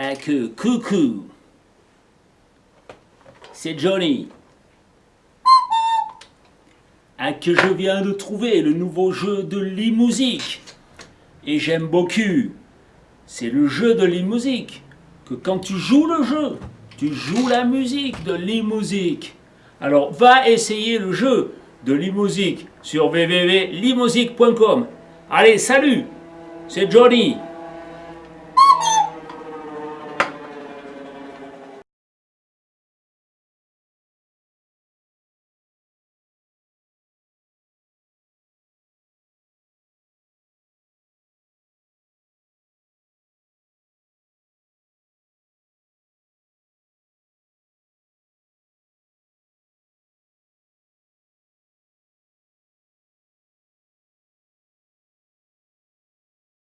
Ah coucou. C'est Johnny. Ah que je viens de trouver le nouveau jeu de l'e-musique. Et j'aime beaucoup. C'est le jeu de l'e-musique. Que quand tu joues le jeu, tu joues la musique de l'e-musique. Alors va essayer le jeu de l'e-musique sur www.limousique.com. Allez, salut C'est Johnny